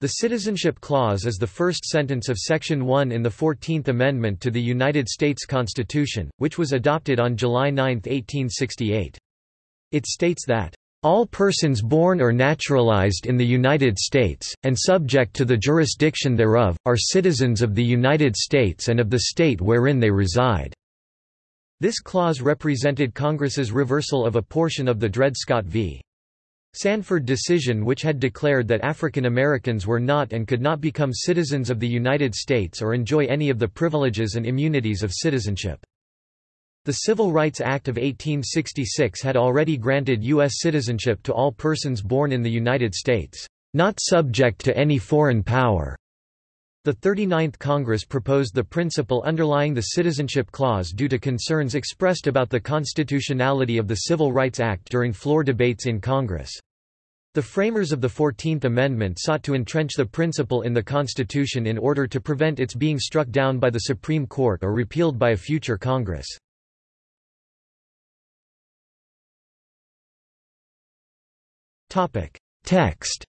The Citizenship Clause is the first sentence of Section 1 in the Fourteenth Amendment to the United States Constitution, which was adopted on July 9, 1868. It states that, "...all persons born or naturalized in the United States, and subject to the jurisdiction thereof, are citizens of the United States and of the state wherein they reside." This clause represented Congress's reversal of a portion of the Dred Scott v. Sandford decision which had declared that African Americans were not and could not become citizens of the United States or enjoy any of the privileges and immunities of citizenship. The Civil Rights Act of 1866 had already granted U.S. citizenship to all persons born in the United States, not subject to any foreign power. The 39th Congress proposed the principle underlying the Citizenship Clause due to concerns expressed about the constitutionality of the Civil Rights Act during floor debates in Congress. The framers of the Fourteenth Amendment sought to entrench the principle in the Constitution in order to prevent its being struck down by the Supreme Court or repealed by a future Congress. Text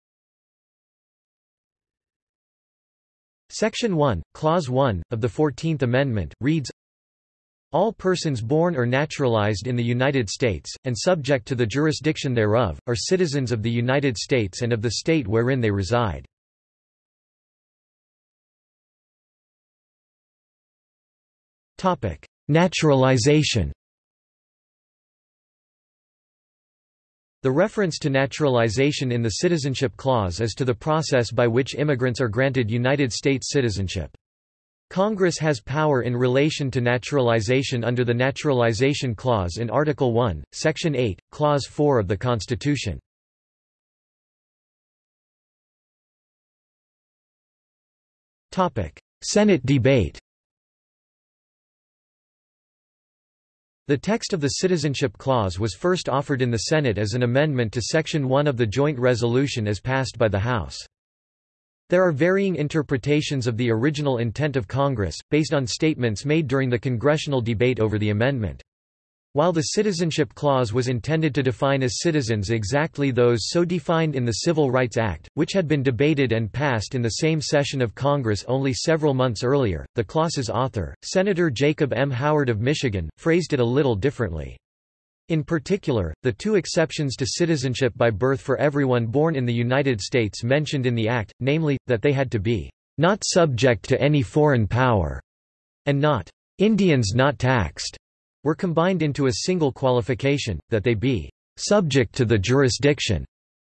Section 1, Clause 1, of the Fourteenth Amendment, reads, all persons born or naturalized in the United States, and subject to the jurisdiction thereof, are citizens of the United States and of the state wherein they reside. Naturalization The reference to naturalization in the Citizenship Clause is to the process by which immigrants are granted United States citizenship. Congress has power in relation to naturalization under the Naturalization Clause in Article 1, Section 8, Clause 4 of the Constitution. Senate debate The text of the Citizenship Clause was first offered in the Senate as an amendment to Section 1 of the Joint Resolution as passed by the House. There are varying interpretations of the original intent of Congress, based on statements made during the congressional debate over the amendment. While the Citizenship Clause was intended to define as citizens exactly those so defined in the Civil Rights Act, which had been debated and passed in the same session of Congress only several months earlier, the clause's author, Senator Jacob M. Howard of Michigan, phrased it a little differently. In particular, the two exceptions to citizenship by birth for everyone born in the United States mentioned in the Act, namely, that they had to be not subject to any foreign power, and not Indians not taxed, were combined into a single qualification, that they be subject to the jurisdiction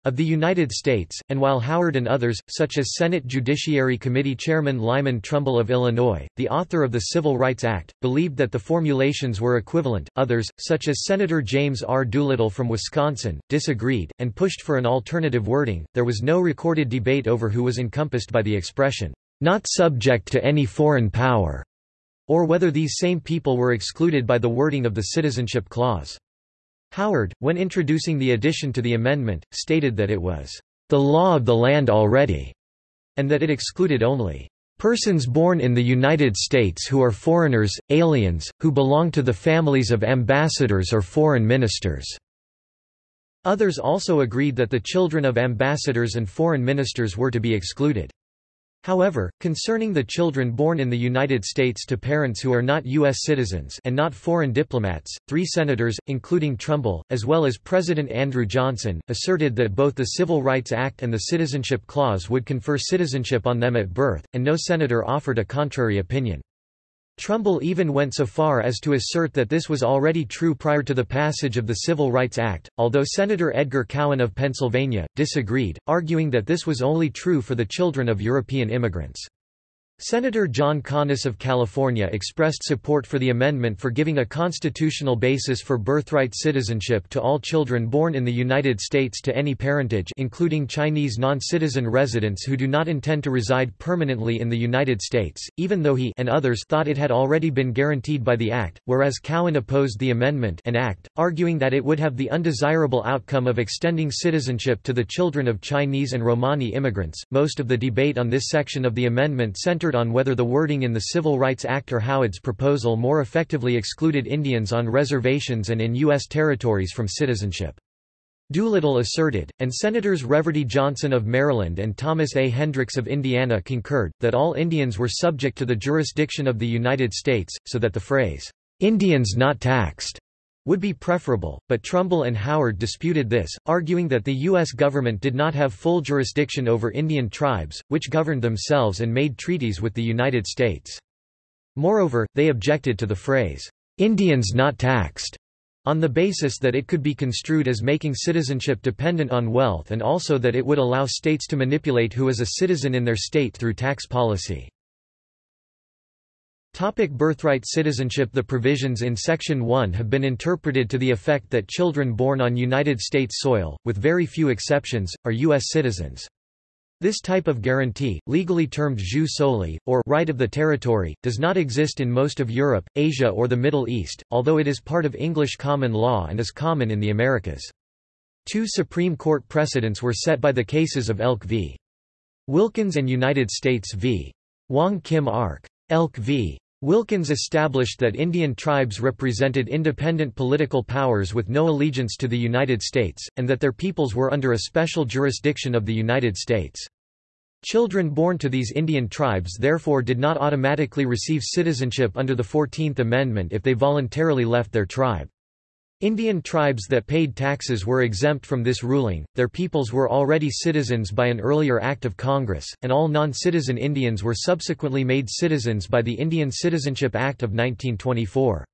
of the United States, and while Howard and others, such as Senate Judiciary Committee Chairman Lyman Trumbull of Illinois, the author of the Civil Rights Act, believed that the formulations were equivalent, others, such as Senator James R. Doolittle from Wisconsin, disagreed, and pushed for an alternative wording. There was no recorded debate over who was encompassed by the expression, not subject to any foreign power, or whether these same people were excluded by the wording of the Citizenship Clause. Howard, when introducing the addition to the amendment, stated that it was the law of the land already, and that it excluded only persons born in the United States who are foreigners, aliens, who belong to the families of ambassadors or foreign ministers. Others also agreed that the children of ambassadors and foreign ministers were to be excluded. However, concerning the children born in the United States to parents who are not U.S. citizens and not foreign diplomats, three senators, including Trumbull, as well as President Andrew Johnson, asserted that both the Civil Rights Act and the Citizenship Clause would confer citizenship on them at birth, and no senator offered a contrary opinion. Trumbull even went so far as to assert that this was already true prior to the passage of the Civil Rights Act, although Senator Edgar Cowan of Pennsylvania, disagreed, arguing that this was only true for the children of European immigrants. Senator John Conness of California expressed support for the amendment for giving a constitutional basis for birthright citizenship to all children born in the United States to any parentage including Chinese non-citizen residents who do not intend to reside permanently in the United States, even though he and others thought it had already been guaranteed by the Act, whereas Cowan opposed the amendment and Act, arguing that it would have the undesirable outcome of extending citizenship to the children of Chinese and Romani immigrants. Most of the debate on this section of the amendment centered on whether the wording in the Civil Rights Act or Howard's proposal more effectively excluded Indians on reservations and in U.S. territories from citizenship. Doolittle asserted, and Senators Reverdy Johnson of Maryland and Thomas A. Hendricks of Indiana concurred, that all Indians were subject to the jurisdiction of the United States, so that the phrase, "'Indians not taxed' would be preferable, but Trumbull and Howard disputed this, arguing that the U.S. government did not have full jurisdiction over Indian tribes, which governed themselves and made treaties with the United States. Moreover, they objected to the phrase, "'Indians not taxed' on the basis that it could be construed as making citizenship dependent on wealth and also that it would allow states to manipulate who is a citizen in their state through tax policy. Topic birthright citizenship The provisions in Section 1 have been interpreted to the effect that children born on United States soil, with very few exceptions, are U.S. citizens. This type of guarantee, legally termed jus soli, or right of the territory, does not exist in most of Europe, Asia or the Middle East, although it is part of English common law and is common in the Americas. Two Supreme Court precedents were set by the cases of Elk v. Wilkins and United States v. Wong Kim Ark. Elk v. Wilkins established that Indian tribes represented independent political powers with no allegiance to the United States, and that their peoples were under a special jurisdiction of the United States. Children born to these Indian tribes therefore did not automatically receive citizenship under the Fourteenth Amendment if they voluntarily left their tribe. Indian tribes that paid taxes were exempt from this ruling, their peoples were already citizens by an earlier act of Congress, and all non-citizen Indians were subsequently made citizens by the Indian Citizenship Act of 1924.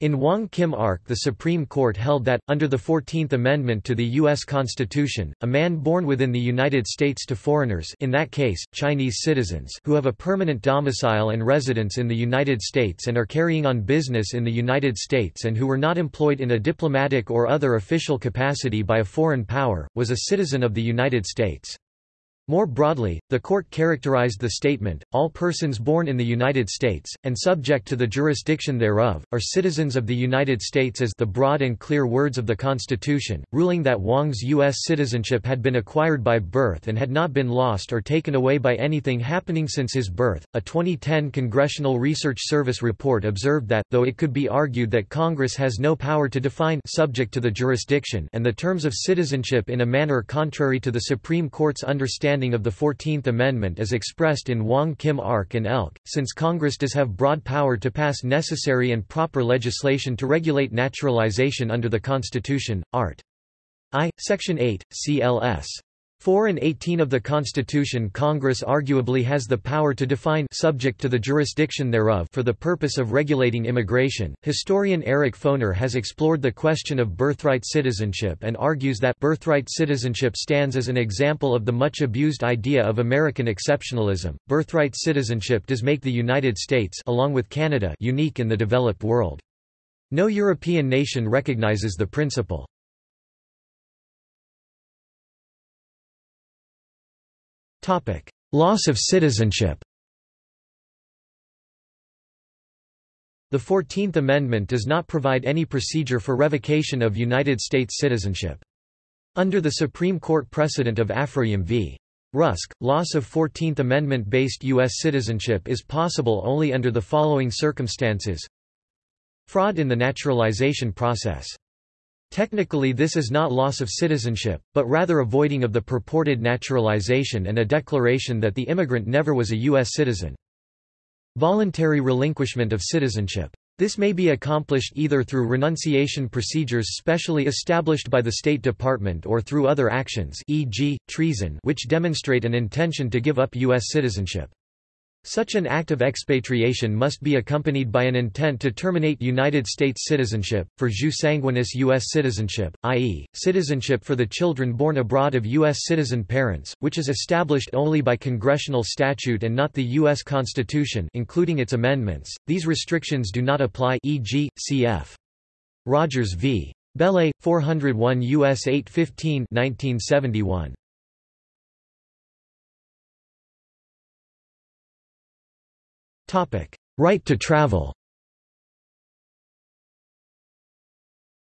In Wong Kim Ark the Supreme Court held that, under the Fourteenth Amendment to the U.S. Constitution, a man born within the United States to foreigners in that case, Chinese citizens who have a permanent domicile and residence in the United States and are carrying on business in the United States and who were not employed in a diplomatic or other official capacity by a foreign power, was a citizen of the United States. More broadly, the court characterized the statement, all persons born in the United States, and subject to the jurisdiction thereof, are citizens of the United States as the broad and clear words of the Constitution, ruling that Wong's U.S. citizenship had been acquired by birth and had not been lost or taken away by anything happening since his birth. A 2010 Congressional Research Service report observed that, though it could be argued that Congress has no power to define subject to the jurisdiction and the terms of citizenship in a manner contrary to the Supreme Court's understanding understanding of the Fourteenth Amendment as expressed in Wong Kim Ark and Elk, since Congress does have broad power to pass necessary and proper legislation to regulate naturalization under the Constitution, Art. I, Section 8, CLS. 4 and 18 of the Constitution Congress arguably has the power to define subject to the jurisdiction thereof for the purpose of regulating immigration. Historian Eric Foner has explored the question of birthright citizenship and argues that birthright citizenship stands as an example of the much abused idea of American exceptionalism. Birthright citizenship does make the United States along with Canada unique in the developed world. No European nation recognizes the principle. Loss of citizenship The Fourteenth Amendment does not provide any procedure for revocation of United States citizenship. Under the Supreme Court precedent of Afroyim v. Rusk, loss of Fourteenth Amendment-based U.S. citizenship is possible only under the following circumstances Fraud in the naturalization process Technically this is not loss of citizenship, but rather avoiding of the purported naturalization and a declaration that the immigrant never was a U.S. citizen. Voluntary relinquishment of citizenship. This may be accomplished either through renunciation procedures specially established by the State Department or through other actions e.g., treason which demonstrate an intention to give up U.S. citizenship. Such an act of expatriation must be accompanied by an intent to terminate United States citizenship, for jus sanguinis U.S. citizenship, i.e., citizenship for the children born abroad of U.S. citizen parents, which is established only by congressional statute and not the U.S. Constitution including its amendments. These restrictions do not apply e.g., cf. Rogers v. Bellei, 401 U.S. 815 1971. Right to travel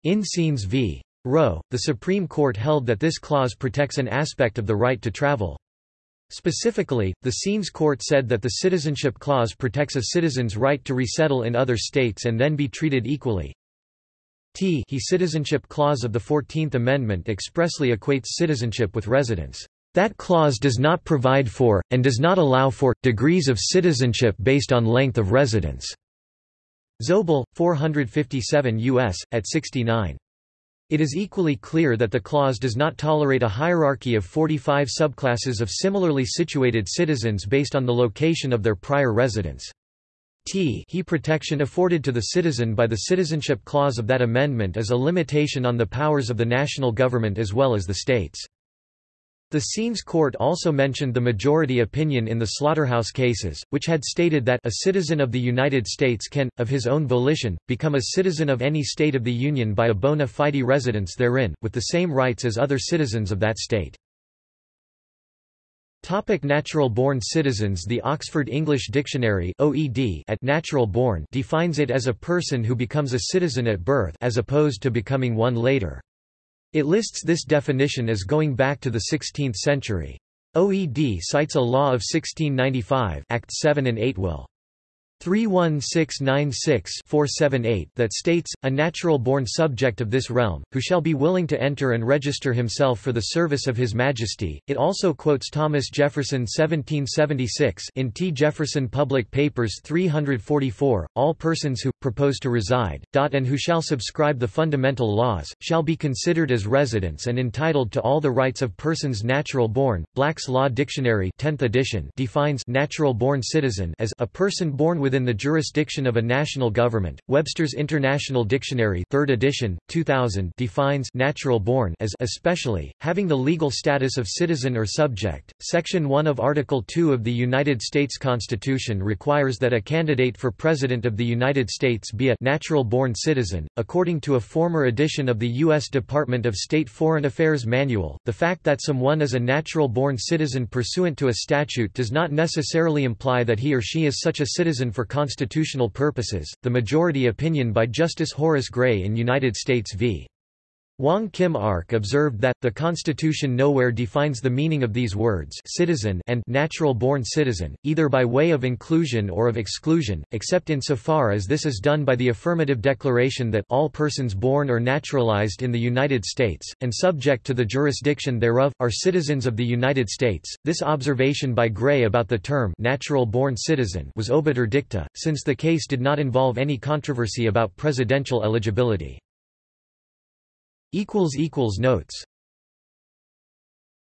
In Saenz v. Roe, the Supreme Court held that this clause protects an aspect of the right to travel. Specifically, the Saenz Court said that the Citizenship Clause protects a citizen's right to resettle in other states and then be treated equally. T he Citizenship Clause of the Fourteenth Amendment expressly equates citizenship with residence. That clause does not provide for, and does not allow for, degrees of citizenship based on length of residence." Zobel, 457 U.S., at 69. It is equally clear that the clause does not tolerate a hierarchy of 45 subclasses of similarly situated citizens based on the location of their prior residence. T he protection afforded to the citizen by the Citizenship Clause of that amendment is a limitation on the powers of the national government as well as the states. The Saenz Court also mentioned the majority opinion in the slaughterhouse cases, which had stated that a citizen of the United States can, of his own volition, become a citizen of any state of the Union by a bona fide residence therein, with the same rights as other citizens of that state. Topic natural born citizens The Oxford English Dictionary OED at natural born defines it as a person who becomes a citizen at birth as opposed to becoming one later. It lists this definition as going back to the 16th century. OED cites a law of 1695 Act 7 and 8 will. 31696-478 that states, a natural-born subject of this realm, who shall be willing to enter and register himself for the service of His Majesty. It also quotes Thomas Jefferson 1776 in T. Jefferson Public Papers 344, all persons who, propose to reside, and who shall subscribe the fundamental laws, shall be considered as residents and entitled to all the rights of persons natural-born. Black's Law Dictionary 10th edition defines natural-born citizen as a person born within the jurisdiction of a national government. Webster's International Dictionary, 3rd edition, 2000, defines natural born as especially having the legal status of citizen or subject. Section 1 of Article 2 of the United States Constitution requires that a candidate for president of the United States be a natural born citizen. According to a former edition of the U.S. Department of State Foreign Affairs Manual, the fact that someone is a natural born citizen pursuant to a statute does not necessarily imply that he or she is such a citizen for constitutional purposes, the majority opinion by Justice Horace Gray in United States v. Wong Kim Ark observed that, the Constitution nowhere defines the meaning of these words citizen and natural-born citizen, either by way of inclusion or of exclusion, except insofar as this is done by the affirmative declaration that all persons born or naturalized in the United States, and subject to the jurisdiction thereof, are citizens of the United States. This observation by Gray about the term natural-born citizen was obiter dicta, since the case did not involve any controversy about presidential eligibility. Notes